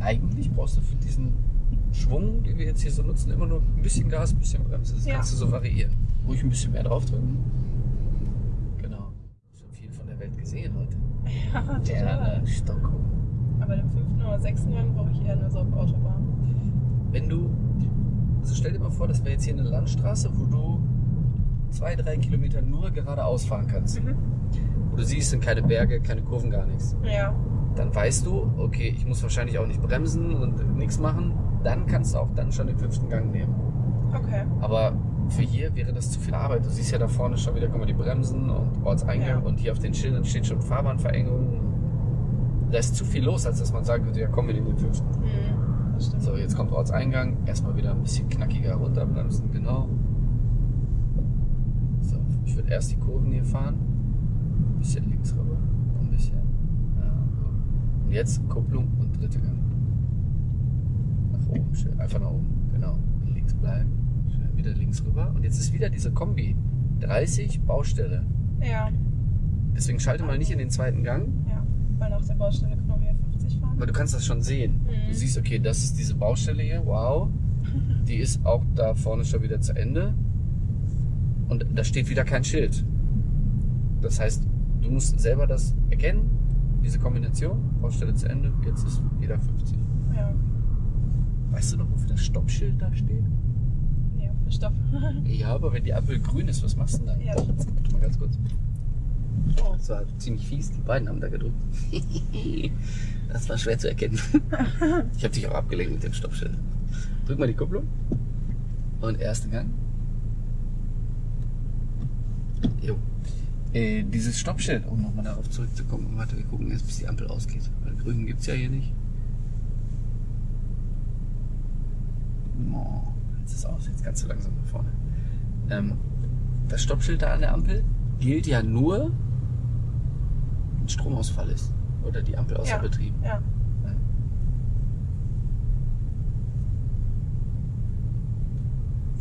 eigentlich brauchst du für diesen Schwung, den wir jetzt hier so nutzen, immer nur ein bisschen Gas, ein bisschen Bremse. Das Ja. kannst du so variieren. Ruhig ein bisschen mehr draufdrücken. Genau. Schon viel von der Welt gesehen heute. Ja, total. Gerne, Stockholm. Aber den fünften oder sechsten Gang brauche ich eher nur so auf Autobahn. Wenn du, also stell dir mal vor, das wäre jetzt hier eine Landstraße, wo du zwei, drei Kilometer nur geradeaus fahren kannst. Mhm. Wo du siehst, sind keine Berge, keine Kurven, gar nichts. Ja. Dann weißt du, okay, ich muss wahrscheinlich auch nicht bremsen und nichts machen. Dann kannst du auch dann schon den fünften Gang nehmen. Okay. Aber für hier wäre das zu viel Arbeit. Du siehst ja da vorne schon wieder kommen die Bremsen und Ortseingang Ja. und hier auf den Schildern steht schon Fahrbahnverengung. Da ist zu viel los, als dass man sagen könnte, ja komm, wir nehmen den fünften. Mhm. So, jetzt kommt Ortseingang. Erstmal wieder ein bisschen knackiger runterbremsen, genau. So, ich würde erst die Kurven hier fahren. Ein bisschen links rüber. Noch ein bisschen. Ja, so. Und jetzt Kupplung und dritte Gang. Nach oben, schön. Einfach nach oben. Genau. Links bleiben. Schön wieder links rüber. Und jetzt ist wieder diese Kombi. 30 Baustelle. Ja. Deswegen schalte mal nicht in den zweiten Gang, Ja. Weil nach der Baustelle können wir wieder 50 fahren. weil du kannst das schon sehen. Mhm. Du siehst, okay, das ist diese Baustelle hier, wow. Die ist auch da vorne schon wieder zu Ende. Und da steht wieder kein Schild. Das heißt, du musst selber das erkennen, diese Kombination, Baustelle zu Ende, jetzt ist jeder 50. Ja. Weißt du noch, wofür das Stoppschild da steht? Ja, für Stopp. Ja, aber wenn die Ampel grün ist, was machst du denn da? Ja, das Warte mal ganz kurz. Oh. Das war ziemlich fies, die beiden haben da gedrückt. Das war schwer zu erkennen. Ich habe dich auch abgelenkt mit dem Stoppschild. Drück mal die Kupplung. Und erster Gang. Äh, dieses Stoppschild, um nochmal darauf zurückzukommen. Warte, wir gucken jetzt, bis die Ampel ausgeht. Weil grün gibt's ja hier nicht. Oh, jetzt ist aus, jetzt ganz so langsam nach vorne. Ähm, das Stoppschild da an der Ampel gilt ja nur, wenn Stromausfall ist. Oder die Ampel außer Ja. Betrieb. Ja.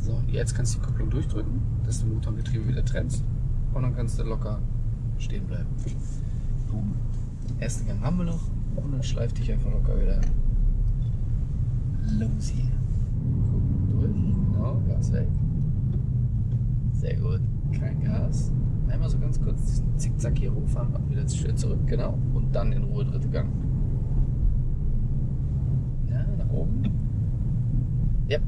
So, und jetzt kannst du die Kupplung durchdrücken, dass du Motor und Getriebe wieder trennst. Und dann kannst du locker stehen bleiben. So, ersten Gang haben wir noch. Und dann schleift dich einfach locker wieder los hier. Durch. Genau, Gas weg. Sehr gut. Kein Gas. Einmal so ganz kurz diesen Zickzack hier hochfahren, auch wieder schön zurück, genau. Und dann in Ruhe dritte Gang. Ja, nach oben. Yep.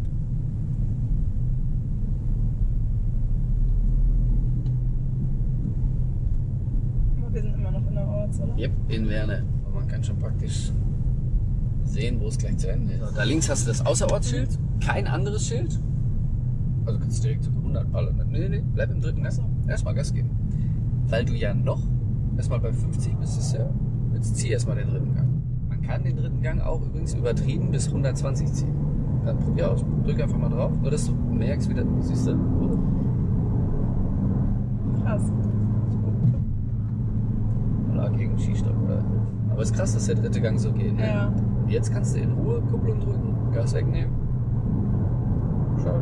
Aber wir sind immer noch in der Ortszone. Yep, in Werne. Und man kann schon praktisch sehen, wo es gleich zu Ende ist. Da links hast du das Außerortsschild, kein anderes Schild. Also kannst du direkt zu 100 ballern. Nee, nee, bleib im dritten Gang. Erstmal Gas geben. Weil du ja noch erstmal bei 50 bist, ist ja. Jetzt zieh erstmal den dritten Gang. Man kann den dritten Gang auch übrigens übertrieben bis 120 ziehen. Dann probier aus. Drück einfach mal drauf, nur dass du merkst, wie das, siehst du? Krass. Oder gegen Skistock oder. Aber es ist krass, dass der dritte Gang so geht. Ne? Ja. Und jetzt kannst du in Ruhe Kupplung drücken, Gas wegnehmen. Schau.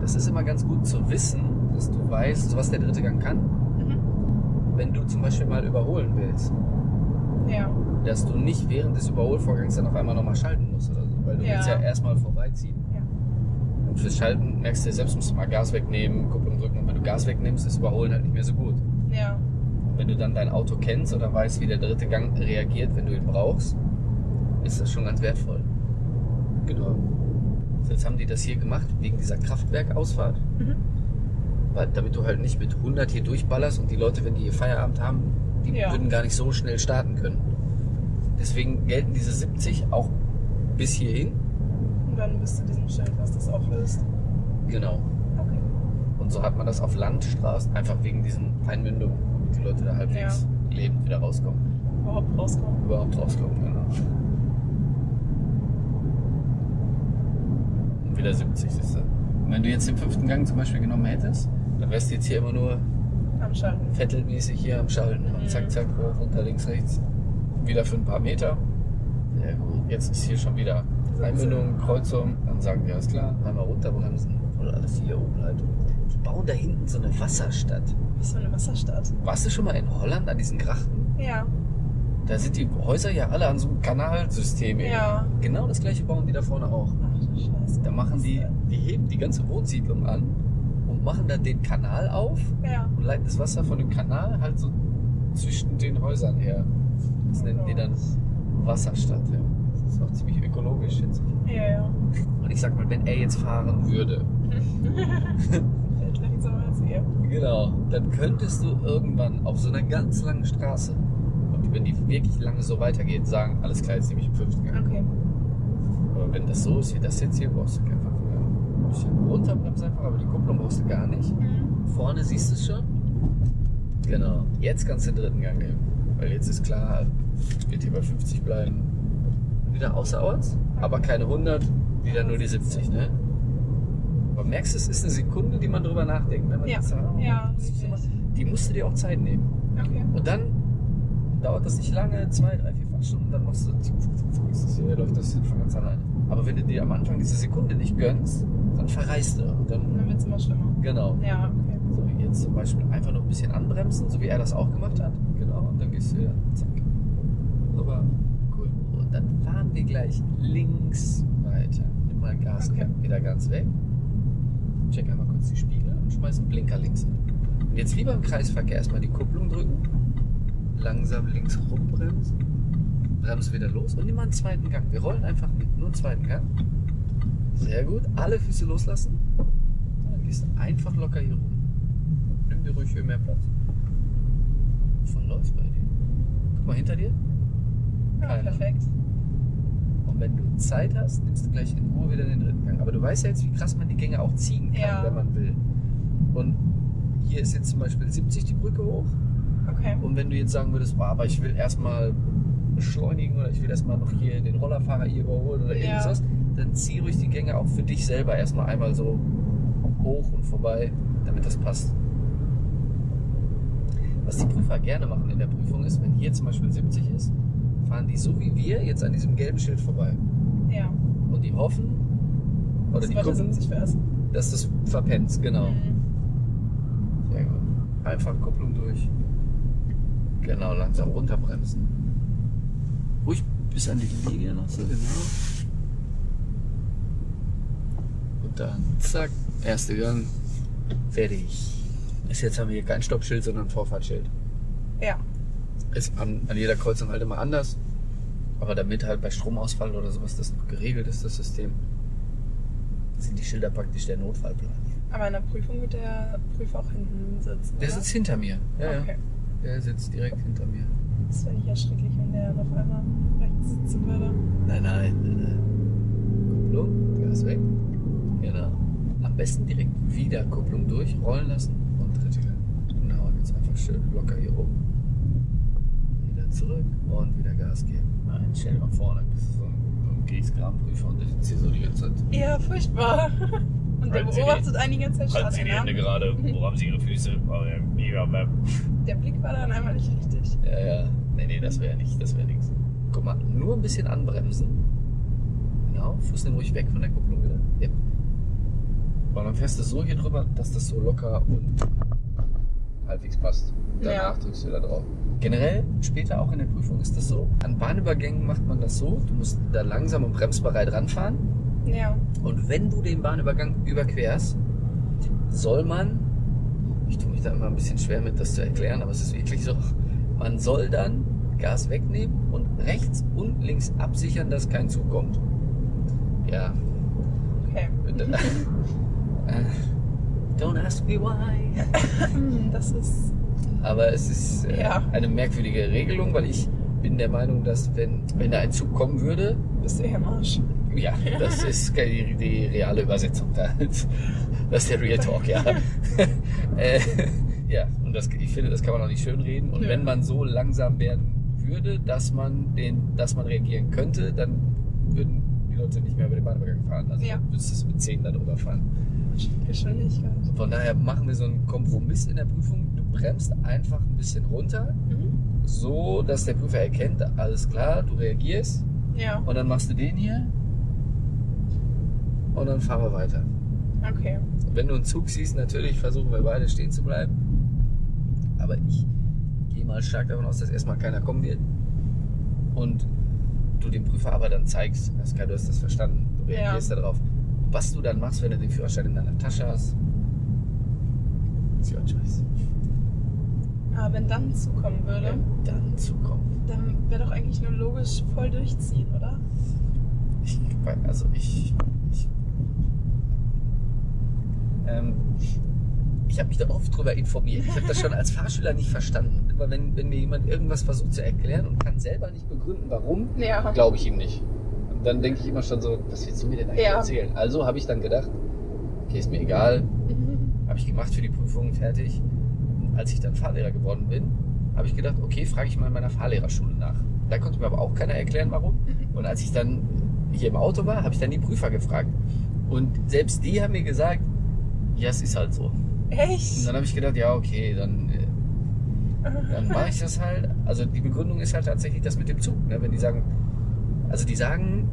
Das ist immer ganz gut zu wissen, dass du weißt, was der dritte Gang kann. Mhm. Wenn du zum Beispiel mal überholen willst, Ja. dass du nicht während des Überholvorgangs dann auf einmal nochmal schalten musst oder so. Weil du Ja. willst ja erstmal vorbeiziehen. Ja. Und fürs Schalten merkst du ja selbst, musst du mal Gas wegnehmen, Kupplung drücken. Und wenn du Gas wegnimmst, ist Überholen halt nicht mehr so gut. Ja. Wenn du dann dein Auto kennst oder weißt, wie der dritte Gang reagiert, wenn du ihn brauchst, ist das schon ganz wertvoll. Genau. Jetzt haben die das hier gemacht, wegen dieser Kraftwerkausfahrt. Mhm. Weil, damit du halt nicht mit 100 hier durchballerst und die Leute, wenn die hier Feierabend haben, die Ja. würden gar nicht so schnell starten können. Deswegen gelten diese 70 auch bis hierhin. Und dann bist du diesem Schild, was das auflöst. Genau. Okay. Und so hat man das auf Landstraßen, einfach wegen diesen Einmündungen, die Leute da halbwegs lebend wieder rauskommen. Überhaupt rauskommen. überhaupt rauskommen, genau. Und wieder 70 ist Und wenn du jetzt den fünften Gang zum Beispiel genommen hättest, dann wärst du jetzt hier immer nur Am Schalten. vettelmäßig hier am Schalten. Und Mhm. zack, zack, hoch, runter, links, rechts. Wieder für ein paar Meter. Sehr gut. Jetzt ist hier schon wieder Einbindung, Kreuzung. Dann sagen wir, alles klar, einmal runterbremsen. Oder alles hier oben halt. Die bauen da hinten so eine Wasserstadt. Was für eine Wasserstadt. Warst du schon mal in Holland an diesen Grachten? Ja. Da sind die Häuser ja alle an so einem Kanalsystem. eben. Ja. Genau das gleiche bauen die da vorne auch. Ach du Scheiße. Da machen die, die heben die ganze Wohnsiedlung an und machen dann den Kanal auf Ja. und leiten das Wasser von dem Kanal halt so zwischen den Häusern her. Das nennen die dann Wasserstadt. Ja. Das ist auch ziemlich ökologisch, ich. Ja, ja. Und ich sag mal, wenn er jetzt fahren würde, Ihr. genau, dann könntest du irgendwann auf so einer ganz langen Straße, und wenn die wirklich lange so weitergeht, sagen, alles klar, jetzt nehme ich im fünften Gang. Okay. Aber wenn das so ist wie das jetzt hier, brauchst du Verkehr. Ein bisschen runterbremsen einfach, aber die Kupplung brauchst du gar nicht. Mhm. Vorne siehst du es schon. Genau. Jetzt kannst du den dritten Gang nehmen. Weil jetzt ist klar, wird hier bei 50 bleiben. Wieder außerorts, aber keine 100, wieder nur die 70, ne? Aber merkst du, es ist eine Sekunde, die man drüber nachdenkt. Wenn man Ja. oh, Ja, die musst du dir auch Zeit nehmen. Okay. Und dann dauert das nicht lange, zwei, drei, vier Fahrstunden, dann machst du, ist das hier, läuft das von ganz alleine. Aber wenn du dir am Anfang diese Sekunde nicht gönnst, dann verreist du. Und dann, Dann wird es immer schlimmer. genau. Ja, okay. So, jetzt zum Beispiel einfach nur ein bisschen anbremsen, so wie er das auch gemacht hat. Genau, und dann gehst du wieder, zack. Super, cool. Und dann fahren wir gleich links weiter. Nimm mal Gas, Okay. wieder ganz weg. Check einmal kurz die Spiegel und schmeiß einen Blinker links an. Und jetzt lieber im Kreisverkehr erstmal die Kupplung drücken, langsam links rumbremsen, bremse wieder los und nimm mal einen zweiten Gang. Wir rollen einfach mit, nur einen zweiten Gang. Sehr gut, alle Füße loslassen. Und dann gehst du einfach locker hier rum. Nimm dir ruhig hier mehr Platz. Voll läuft bei dir. Guck mal hinter dir. Ja, Keiner. perfekt. Wenn du Zeit hast, nimmst du gleich in Ruhe wieder den dritten Gang. Aber du weißt ja jetzt, wie krass man die Gänge auch ziehen kann, Ja. wenn man will. Und hier ist jetzt zum Beispiel 70 die Brücke hoch. Okay. Und wenn du jetzt sagen würdest, boah, aber ich will erstmal beschleunigen oder ich will erstmal noch hier den Rollerfahrer hier überholen oder Ja. irgendwas, dann zieh ruhig die Gänge auch für dich selber erstmal einmal so hoch und vorbei, damit das passt. Was die Prüfer gerne machen in der Prüfung ist, wenn hier zum Beispiel 70 ist, fahren die so wie wir jetzt an diesem gelben Schild vorbei. Ja. Und die hoffen, oder Das die gucken, 70 fährst. dass du es verpennst, genau. Mhm. Sehr gut. Einfach Kupplung durch. Genau, langsam runterbremsen. Ruhig bis an die Linie noch so, genau. Und dann zack, erste Gang. Fertig. Ist jetzt haben wir hier kein Stoppschild, sondern ein Vorfahrtsschild. Ja. Ist an, an jeder Kreuzung halt immer anders. Aber damit halt bei Stromausfall oder sowas das noch geregelt ist, das System, sind die Schilder praktisch der Notfallplan. Aber in der Prüfung wird der Prüfer auch hinten sitzen. Der oder? sitzt hinter mir. Ja, Okay. ja. Der sitzt direkt hinter mir. Das wäre ja schrecklich, wenn der auf einmal rechts sitzen würde. Nein, nein, nein, nein. Kupplung, Gas weg. Genau. Am besten direkt wieder Kupplung durch, rollen lassen und dritte. Genau, und jetzt einfach schön locker hier rum. Zurück und wieder Gas geben. Nein, stell dir mal vor, dann bist du so ein, Kriegskramprüfer und der sitzt hier so die ganze Zeit. Ja, furchtbar. Und der beobachtet einen die ganze Zeit Halten Sie die Hände gerade, wo haben Sie Ihre Füße? Der Blick war dann einmal nicht richtig. Ja, ja. Nee, nee, das wäre nicht, das wäre nichts. Guck mal, nur ein bisschen anbremsen. Genau, Fuß nimm ruhig weg von der Kupplung wieder. Ja. Und dann fährst du so hier drüber, dass das so locker und halbwegs passt. Danach Ja. drückst du wieder drauf. Generell, später auch in der Prüfung ist das so. An Bahnübergängen macht man das so. Du musst da langsam und bremsbereit ranfahren. Ja. Und wenn du den Bahnübergang überquerst, soll man, ich tue mich da immer ein bisschen schwer mit, das zu erklären, aber es ist wirklich so, man soll dann Gas wegnehmen und rechts und links absichern, dass kein Zug kommt. Ja. Okay. Äh, Don't ask me why. Das ist. Aber es ist äh, Ja. eine merkwürdige Regelung, weil ich bin der Meinung, dass wenn, wenn da ein Zug kommen würde, Bist du hier am Arsch? Ja, das ist die, die reale Übersetzung. da. Das ist der Real Talk, ja. äh, ja, und das, ich finde, das kann man auch nicht schön reden. Und Ja. wenn man so langsam werden würde, dass man, den, dass man reagieren könnte, dann würden die Leute nicht mehr über den Bahnübergang fahren. Also Ja. müsstest du mit 10 da drüber fahren. Geschwindigkeit. Von daher machen wir so einen Kompromiss in der Prüfung. Du bremst einfach ein bisschen runter, Mhm. so dass der Prüfer erkennt, alles klar, du reagierst. Ja. Und dann machst du den hier. Und dann fahren wir weiter. Okay. Wenn du einen Zug siehst, natürlich versuchen wir beide stehen zu bleiben. Aber ich gehe mal stark davon aus, dass erstmal keiner kommen wird. und du dem Prüfer aber dann zeigst, du hast das verstanden, du Ja. reagierst darauf. Was du dann machst, wenn du den Führerschein in deiner Tasche hast, ist your choice. Aber wenn dann zukommen würde, dann zukommen. dann wäre doch eigentlich nur logisch voll durchziehen, oder? Ich, also ich. ich ähm, ich habe mich da oft drüber informiert. Ich habe das schon als Fahrschüler nicht verstanden. Aber wenn, wenn mir jemand irgendwas versucht zu erklären und kann selber nicht begründen, warum, Ja. glaube ich ihm nicht. Und dann denke ich immer schon so, was willst du mir denn eigentlich Ja. erzählen? Also habe ich dann gedacht, okay, ist mir egal, Mhm. habe ich gemacht für die Prüfung, fertig. Und als ich dann Fahrlehrer geworden bin, habe ich gedacht, okay, frage ich mal in meiner Fahrlehrerschule nach. Da konnte mir aber auch keiner erklären, warum. Und als ich dann hier im Auto war, habe ich dann die Prüfer gefragt. Und selbst die haben mir gesagt, ja, es ist halt so. Und Echt? dann habe ich gedacht, ja, okay, dann, äh, dann mache ich das halt. Also die Begründung ist halt tatsächlich das mit dem Zug. Ne? Wenn die sagen, also die sagen,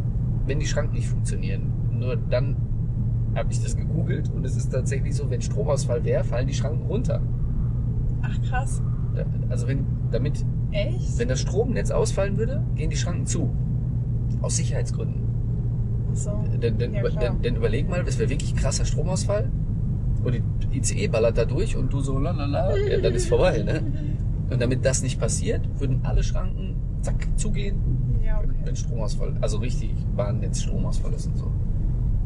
wenn die Schranken nicht funktionieren. Nur dann habe ich das gegoogelt und es ist tatsächlich so, wenn Stromausfall wäre, fallen die Schranken runter. Ach krass. Da- Also wenn, damit, Echt? wenn das Stromnetz ausfallen würde, gehen die Schranken zu. Aus Sicherheitsgründen. Ach so. Denn, denn, Ja, über, klar. denn, denn überleg mal, es wäre wirklich krasser Stromausfall und die ICE ballert da durch und du so lalala, ja, dann ist vorbei. Ne? Und damit das nicht passiert, würden alle Schranken zack zugehen, Ja, okay. wenn Stromausfall, also richtig Bahnnetz Stromausfall ist und so.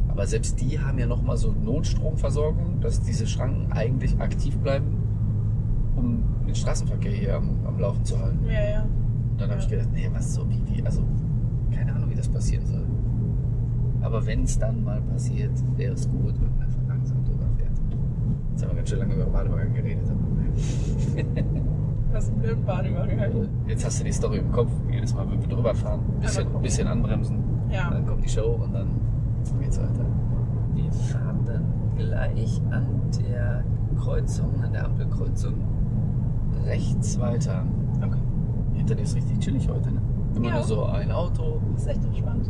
Aber selbst die haben ja nochmal so Notstromversorgung, dass diese Schranken eigentlich aktiv bleiben, um den Straßenverkehr hier am, am Laufen zu halten. Ja, ja. Und dann habe ich Ja. gedacht, nee, was so, wie, wie, also, keine Ahnung, wie das passieren soll. Aber wenn es dann mal passiert, wäre es gut, wenn man einfach langsam drüber fährt. Jetzt haben wir ganz schön lange über Badewagen geredet. Das ist ein blöd Bahnübergang. Jetzt hast du die Story im Kopf, jedes Mal, wenn wir drüber fahren, ein bisschen, bisschen anbremsen, Ja. dann kommt die Show und dann geht's weiter. Wir fahren dann gleich an der Kreuzung, an der Ampelkreuzung, rechts weiter. Okay. Hinter dir ist richtig chillig heute, ne? Immer Ja. nur so ein Auto, Das ist echt entspannt.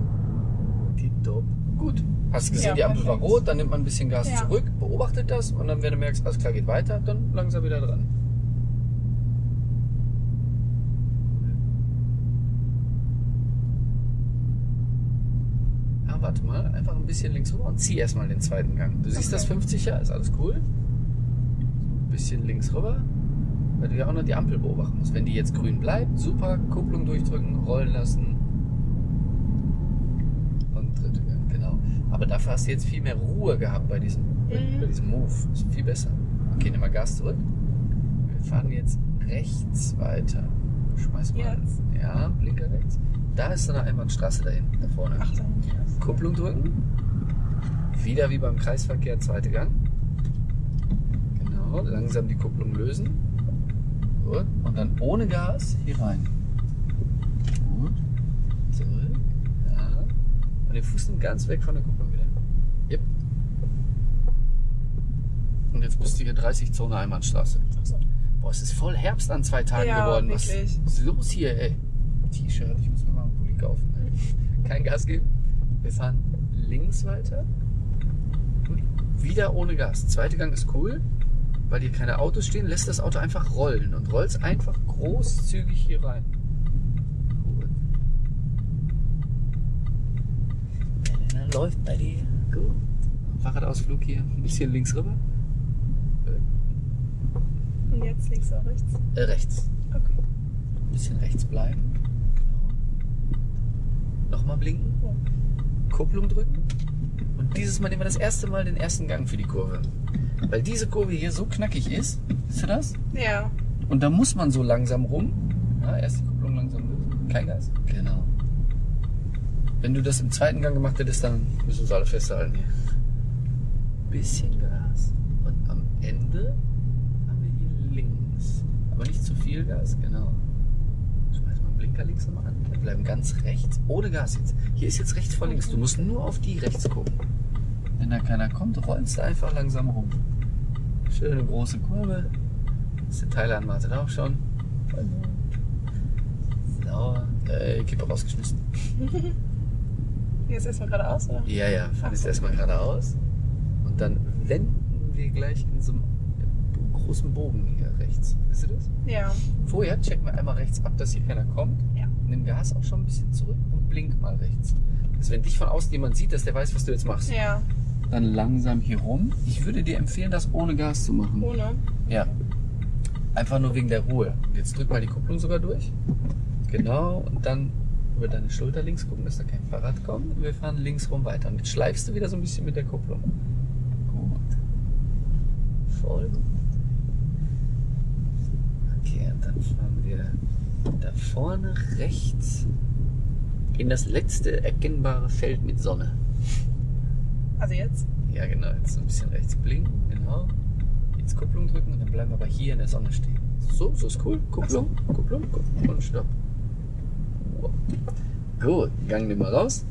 Tipptopp. Gut. Hast gesehen, Ja, die Ampel war perfekt. rot, dann nimmt man ein bisschen Gas Ja. zurück, beobachtet das und dann, wenn du merkst, alles klar, geht weiter, dann langsam wieder dran. Ja, warte mal, einfach ein bisschen links rüber und zieh erstmal den zweiten Gang. Du siehst Okay. das 50er, ist alles cool. Ein bisschen links rüber, weil du ja auch noch die Ampel beobachten musst. Wenn die jetzt grün bleibt, super, Kupplung durchdrücken, rollen lassen. Und dritte Gang, genau. Aber dafür hast du jetzt viel mehr Ruhe gehabt bei diesem, Mhm. bei diesem Move. Ist viel besser. Okay, nimm mal Gas zurück. Wir fahren jetzt rechts weiter. Schmeiß mal. Jetzt? Ja, Blinker rechts. Da ist so eine Einbahnstraße da hinten, da vorne. Ach, dann. Kupplung drücken. Wieder wie beim Kreisverkehr, zweite Gang. Genau, langsam die Kupplung lösen. Gut. Und dann ohne Gas hier rein. Gut. Zurück. Ja. Und den Fuß nimmt ganz weg von der Kupplung wieder. Yep. Und jetzt bist du hier 30 Zone Einbahnstraße. Ach so. Boah, es ist voll Herbst an zwei Tagen Ja, geworden. wirklich. Was ist los hier, ey? T-Shirt, ich muss mir mal einen Pulli kaufen. Ey. Kein Gas geben. Wir fahren links weiter. Wieder ohne Gas. Zweite Gang ist cool, weil hier keine Autos stehen. Lässt das Auto einfach rollen und rollst einfach großzügig hier rein. Gut. Läuft bei dir. Gut. Fahrradausflug hier. Ein bisschen links rüber. Und jetzt links oder rechts? Äh, rechts. Okay. Ein bisschen rechts bleiben. Genau. Nochmal blinken. Kupplung drücken. Und dieses Mal nehmen wir das erste Mal den ersten Gang für die Kurve. Weil diese Kurve hier so knackig ist. Siehst du das? Ja. Und da muss man so langsam rum. Ja, erst die Kupplung langsam lösen. Kein Gas. Genau. Wenn du das im zweiten Gang gemacht hättest, dann müssen wir uns alle festhalten hier. Bisschen Gas. Und am Ende haben wir hier links. Aber nicht zu viel Gas, genau. Schmeiß mal den Blinker links nochmal an. Wir bleiben ganz rechts. Ohne Gas jetzt. Hier ist jetzt rechts vor links. Du musst nur auf die rechts gucken. Wenn da keiner kommt, rollst du einfach langsam rum. Schöne große Kurve. Ist der Thailand wartet auch schon. So, äh, Kippe rausgeschmissen. Jetzt erstmal geradeaus, oder? Ja, ja, fahren jetzt erstmal geradeaus. Und dann wenden wir gleich in so einem großen Bogen hier rechts. Wisst ihr das? Ja. Vorher checken wir einmal rechts ab, dass hier keiner kommt. Ja. nimm Gas auch schon ein bisschen zurück und blink mal rechts. Also wenn dich von außen jemand sieht, dass der weiß, was du jetzt machst. Ja, Dann langsam hier rum. Ich würde dir empfehlen, das ohne Gas zu machen. ohne. Ja. Einfach nur wegen der Ruhe. Jetzt drück mal die Kupplung sogar durch. Genau. Und dann über deine Schulter links gucken, dass da kein Fahrrad kommt. Und wir fahren links rum weiter. Und jetzt schleifst du wieder so ein bisschen mit der Kupplung. Gut. Voll gut. Okay, und dann fahren wir da vorne rechts in das letzte erkennbare Feld mit Sonne. Also jetzt? Ja, genau. Jetzt so ein bisschen rechts blinken, genau. Jetzt Kupplung drücken und dann bleiben wir aber hier in der Sonne stehen. So, so ist cool. Kupplung, Kupplung, Kupplung und Stopp. Wow. Gut, Gang nimm mal raus.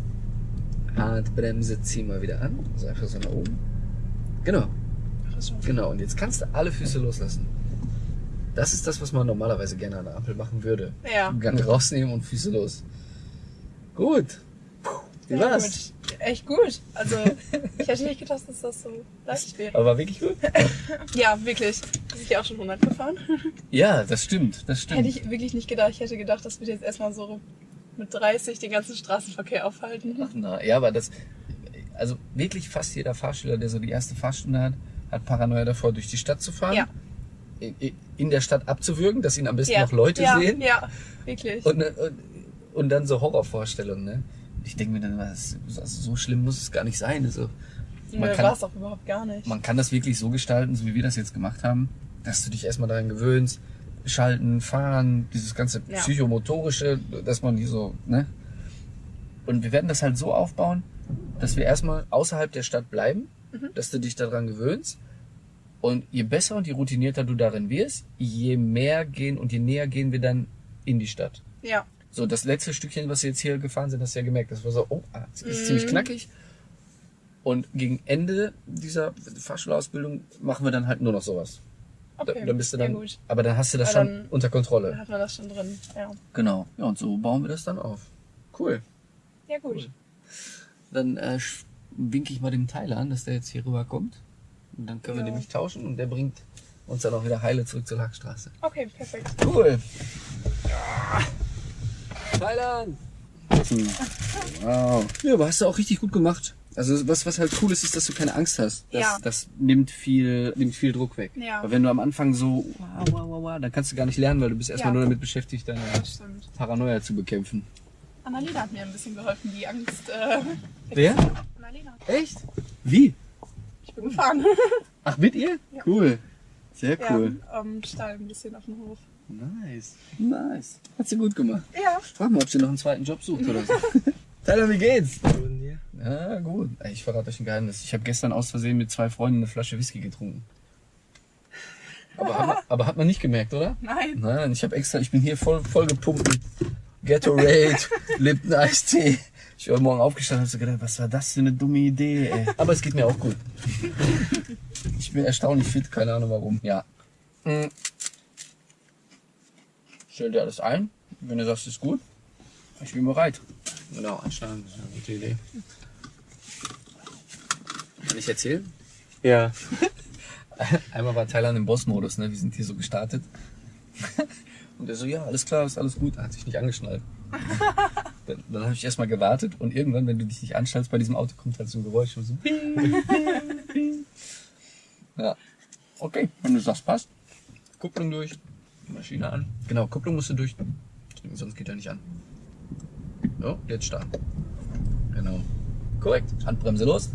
Handbremse zieh mal wieder an. Also einfach so nach oben. Genau, genau. Und jetzt kannst du alle Füße loslassen. Das ist das, was man normalerweise gerne an der Ampel machen würde. Ja. Gang rausnehmen und Füße los. Gut. Puh, Wie war's? Echt gut. Also, ich hätte nicht gedacht, dass das so leicht wäre. Aber war wirklich gut? Ja, wirklich. Bin ich ja auch schon 100 gefahren. Ja, das stimmt, das stimmt. Hätte ich wirklich nicht gedacht. Ich hätte gedacht, das wird jetzt erstmal so mit 30 den ganzen Straßenverkehr aufhalten. Ach, na, ja, aber das, also wirklich fast jeder Fahrschüler, der so die erste Fahrstunde hat, hat Paranoia davor, durch die Stadt zu fahren, Ja. in der Stadt abzuwürgen, dass ihn am besten Ja. noch Leute ja, sehen Ja, wirklich. und, und, und dann so Horrorvorstellungen. Ne? Ich denke mir dann, was, also so schlimm muss es gar nicht sein. Also, man, Nö, kann, war es auch überhaupt gar nicht. man kann das wirklich so gestalten, so wie wir das jetzt gemacht haben, dass du dich erstmal daran gewöhnst, schalten, fahren, dieses ganze Ja. psychomotorische, dass man die so, ne? Und wir werden das halt so aufbauen, dass wir erstmal außerhalb der Stadt bleiben, Mhm. dass du dich daran gewöhnst. Und je besser und je routinierter du darin wirst, je mehr gehen und je näher gehen wir dann in die Stadt. Ja, So, das letzte Stückchen, was wir jetzt hier gefahren sind, hast du ja gemerkt, das war so, oh, ah, das ist Mhm. ziemlich knackig. Und gegen Ende dieser Fahrschulausbildung machen wir dann halt nur noch sowas. okay. Da, dann bist du ja, dann, gut. aber dann hast du das Aber schon dann- unter Dann Kontrolle. hat man das schon drin. Ja, Genau. Ja, und so bauen wir das dann auf. Cool. ja gut. Cool. Dann äh, winke ich mal dem Tyler an, dass der jetzt hier rüber kommt. Und dann können wir Ja. nämlich tauschen und der bringt uns dann auch wieder heile zurück zur Lachstraße. Okay, perfekt. Cool. Thailand. Wow. Ja, aber hast du auch richtig gut gemacht. Also was, was halt cool ist, ist, dass du keine Angst hast. Das, Ja. das nimmt viel, nimmt viel Druck weg. Ja. Aber wenn du am Anfang so, wow, wow, wow, wow, dann kannst du gar nicht lernen, weil du bist erstmal Ja. nur damit beschäftigt, deine. Paranoia zu bekämpfen. Annalena hat mir ein bisschen geholfen, die Angst. Äh, Wer? Annalena. Echt? Wie? Ich bin gefahren. Ach, mit ihr? Ja. Cool. Sehr cool. Ja, ähm, Stall ein bisschen auf dem Hof. Nice. Nice. Hat sie gut gemacht. Ja. Frag mal, ob sie noch einen zweiten Job sucht oder so. Tyler, wie geht's? Und dir? Ja, gut. Ey, Ich verrate euch ein Geheimnis. Ich habe gestern aus Versehen mit zwei Freunden eine Flasche Whisky getrunken. Aber hat man, aber hat man nicht gemerkt, oder? Nein. Nein, ich habe extra, ich bin hier voll, voll gepumpt mit Gatorade, Lipton Eistee. Ich bin heute Morgen aufgestanden und habe so gedacht, was war das für eine dumme Idee, ey. Aber es geht mir auch gut. Ich bin erstaunlich fit, keine Ahnung warum. Ja. Stell dir alles ein. Wenn du sagst, ist gut, ich bin bereit. Genau, anscheinend ist eine gute Idee. Kann ich erzählen? Ja. Einmal war Thailand im Boss-Modus, ne? Wir sind hier so gestartet. Und er so, ja, alles klar, ist alles gut. Er hat sich nicht angeschnallt. Dann, dann habe ich erstmal gewartet und irgendwann, wenn du dich nicht anschnallst bei diesem Auto, kommt halt so ein Geräusch. und So. Ja. Okay, wenn du sagst, passt. Kupplung durch, Maschine an. Genau, Kupplung musst du durch. Sonst geht er nicht an. So, jetzt starten. Genau. Korrekt. Handbremse los.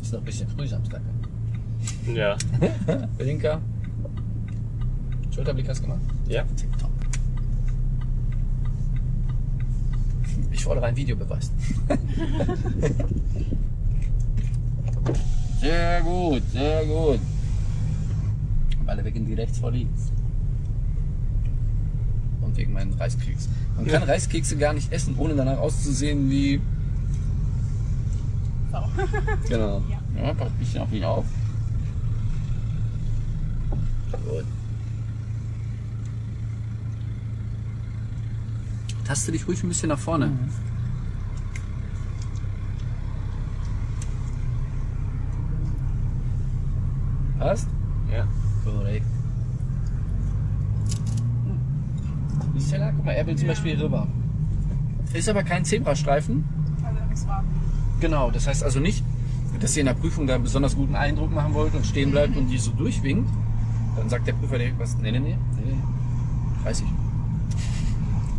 Ist noch ein bisschen früh Samstag. Ja. Blinker. Schulterblick hast du gemacht? Ja. Tipptopp. Ich fordere einen Videobeweis. sehr gut, sehr gut. Alle weg in die rechts vor links. Und wegen meinen Reiskeks. Man kann Reiskekse gar nicht essen, ohne danach auszusehen wie. So. Genau. Ja. Ja, passt ein bisschen auf ihn auf. Gut. Taste dich ruhig ein bisschen nach vorne. Passt? Ja. Korrekt. Stella, guck mal, er will zum Ja. Beispiel rüber. Ist aber kein Zebrastreifen. Also er muss warten. Genau, das heißt also nicht, dass ihr in der Prüfung da einen besonders guten Eindruck machen wollt und stehen bleibt und die so durchwinkt. Dann sagt der Prüfer direkt was, nee, nee, nee, nee, nee. 30.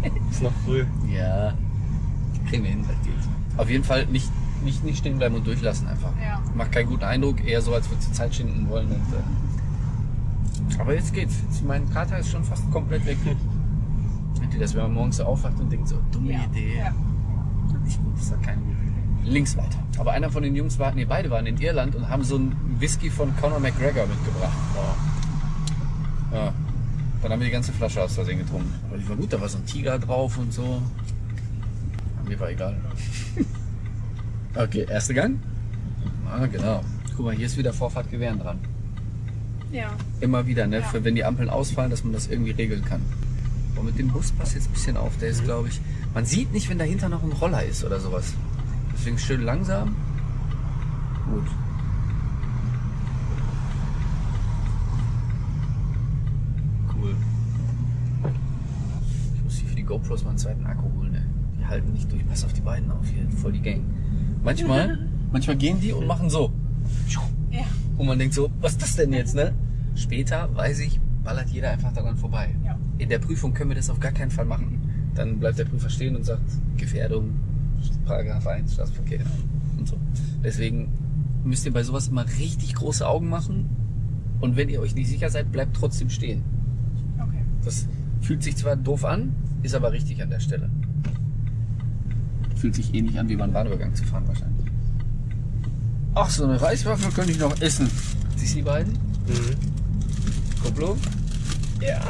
Ist noch früh. Ja, kriegen wir hin, das geht. Auf jeden Fall nicht, nicht, nicht stehen bleiben und durchlassen einfach. Ja. Macht keinen guten Eindruck, eher so, als würdest du Zeit schinden wollen. Und, äh aber jetzt geht's. Jetzt, mein Kater ist schon fast komplett weg. Ihr das, wenn man morgens so aufwacht und denkt so, dumme Ja. Idee. Ja. Nicht gut, ist doch keine gute Idee. Links weiter. Aber einer von den Jungs war, nee, beide waren in Irland und haben so einen Whisky von Conor McGregor mitgebracht. Ja. Dann haben wir die ganze Flasche aus Versehen getrunken. Aber die war gut, da war so ein Tiger drauf und so. Mir war egal. Okay, erster Gang. Ah, genau. Guck mal, hier ist wieder Vorfahrt Gewehren dran. Ja. Immer wieder, ne? Ja. Für wenn die Ampeln ausfallen, dass man das irgendwie regeln kann. Und mit dem Bus passt jetzt ein bisschen auf. Der ist, glaube ich. Man sieht nicht, wenn dahinter noch ein Roller ist oder sowas. Deswegen schön langsam. Gut. Cool. Ich muss hier für die GoPros mal einen zweiten Akku holen, ne? Die halten nicht durch. Pass auf die beiden auf hier. Voll die Gang. Manchmal, manchmal gehen die und machen so. Ja. Und man denkt so, was ist das denn jetzt, ne? Später, weiß ich, ballert jeder einfach daran vorbei. Ja. In der Prüfung können wir das auf gar keinen Fall machen. Dann bleibt der Prüfer stehen und sagt, Gefährdung, Paragraph 1, Straßenverkehr und so. Deswegen müsst ihr bei sowas immer richtig große Augen machen. Und wenn ihr euch nicht sicher seid, bleibt trotzdem stehen. Okay. Das fühlt sich zwar doof an, ist aber richtig an der Stelle. Fühlt sich ähnlich an, wie beim Bahnübergang zu fahren wahrscheinlich. Ach, so eine Reiswaffel könnte ich noch essen. Siehst du die beiden? Mhm. Kupplung? Ja.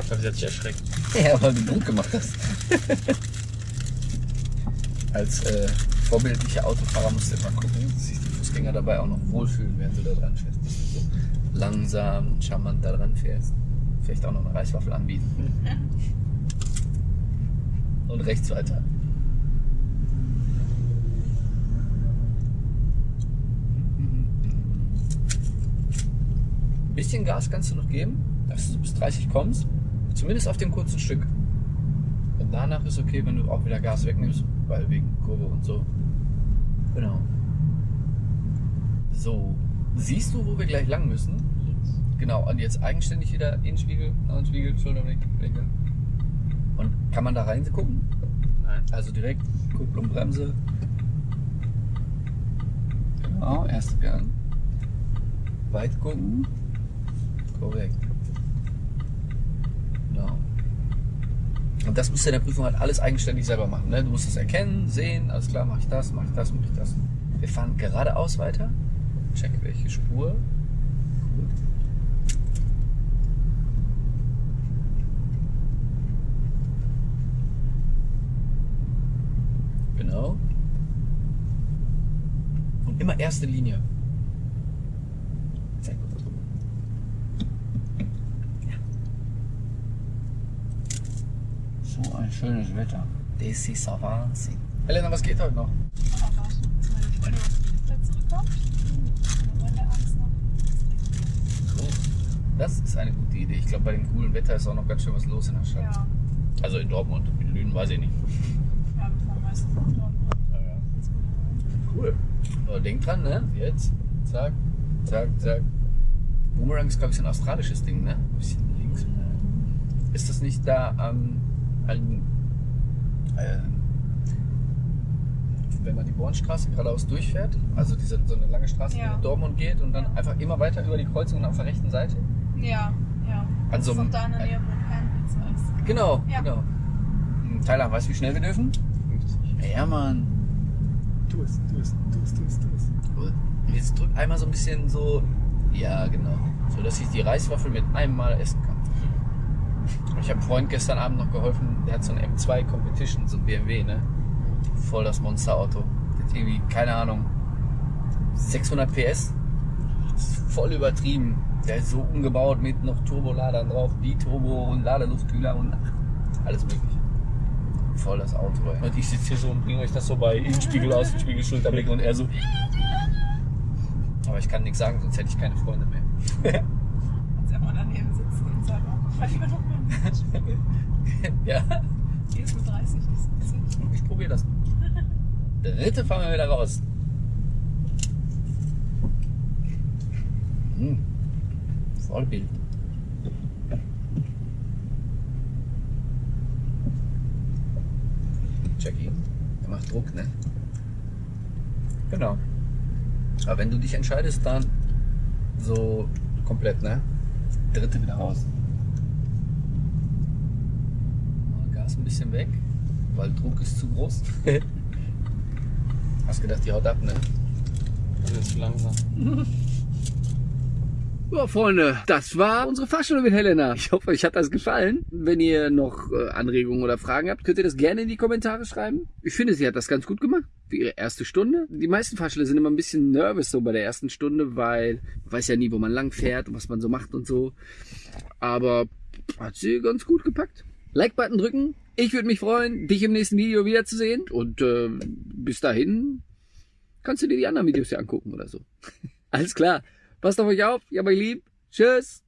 Ich glaube, sie hat sich erschreckt. Ja, weil du Druck gemacht hast. Als äh, vorbildlicher Autofahrer musst du immer gucken, dass sich die Fußgänger dabei auch noch wohlfühlen, während du da dran fährst. Dass du so langsam charmant da dran fährst. Vielleicht auch noch eine Reiswaffel anbieten. Und rechts weiter. Ein bisschen Gas kannst du noch geben, dass du bis 30 kommst. Zumindest auf dem kurzen Stück. Und danach ist okay, wenn du auch wieder Gas wegnimmst, weil wegen Kurve und so. Genau. So, siehst du, wo wir gleich lang müssen? Genau, und jetzt eigenständig wieder Innenspiegel, Außenspiegel, Schulterblick, Blinker. Und kann man da rein gucken? Nein. Also direkt Kupplung, Bremse. Genau, erster Gang. Weit gucken. Korrekt. Genau. Und das musst du in der Prüfung halt alles eigenständig selber machen. Ne? Du musst es erkennen, sehen, alles klar, mache ich das, mache ich das, mache ich das. Wir fahren geradeaus weiter. Check welche Spur. Gut. Genau. Und immer erste Linie. Sehr gut. Ja. So ein schönes Wetter. Das ist ein Wahnsinn. Helena, was geht heute noch? Oh. Das ist eine gute Idee. Ich glaube, bei dem coolen Wetter ist auch noch ganz schön was los in der Stadt. Ja. Also in Dortmund. In Lünen weiß ich nicht. Ja, wir fahren meistens nach Dortmund. Ja, ja. Cool. Aber denk dran, ne? Jetzt. Zack, zack, zack. Boomerang ist, glaube ich, so ein australisches Ding, ne? Ein bisschen links. Ist das nicht da am. An, äh, wenn man die Bornstraße geradeaus durchfährt, also diese, so eine lange Straße, die Ja. nach Dortmund geht und dann Ja. einfach immer weiter über die Kreuzung und auf der rechten Seite? Ja, ja. An das so ist einem- auch da in der Nähe, wo Kernpizza ist. Genau, Ja. genau. Hm, Tyler, weißt du, wie schnell wir dürfen? 50. Ja, Mann. Tu es, tu es, tu es, tu es, tu es. Jetzt drück einmal so ein bisschen so. Ja, genau. So dass ich die Reiswaffel mit einem Mal essen kann. Ich habe einem Freund gestern Abend noch geholfen, der hat so ein M2 Competition, so ein BMW, ne? Voll das Monsterauto. Hat irgendwie, keine Ahnung, 600 PS. Voll übertrieben. Der ist so umgebaut mit noch Turboladern drauf, Biturbo und Ladeluftkühler und alles mögliche. Voll das Auto, ey. Und ich sitze hier so und bringe euch das so bei Innenspiegel, Außenspiegel, Schulterblick und er so. Aber ich kann nichts sagen, sonst hätte ich keine Freunde mehr. Kannst ja mal daneben sitzen und sagen, Ja, Hier ist mit 30, nicht 70. ich probiere das. Dritte fahren wir wieder raus. Hm. Vollbild. Jackie, der macht Druck, ne? Genau. Aber wenn du dich entscheidest, dann so komplett, ne? Dritte wieder raus. Gas ein bisschen weg, weil Druck ist zu groß. Hast gedacht, die haut ab, ne? Das ist zu langsam. Ja, Freunde, das war unsere Fahrstunde mit Helena. Ich hoffe, euch hat das gefallen. Wenn ihr noch äh, Anregungen oder Fragen habt, könnt ihr das gerne in die Kommentare schreiben. Ich finde, sie hat das ganz gut gemacht für ihre erste Stunde. Die meisten Fahrstelle sind immer ein bisschen nervös so bei der ersten Stunde, weil man weiß ja nie, wo man lang fährt und was man so macht und so. Aber hat sie ganz gut gepackt. Like-Button drücken. Ich würde mich freuen, dich im nächsten Video wiederzusehen. Und äh, bis dahin kannst du dir die anderen Videos ja angucken oder so. Alles klar. Passt auf euch auf. Ich hab euch lieb. Tschüss.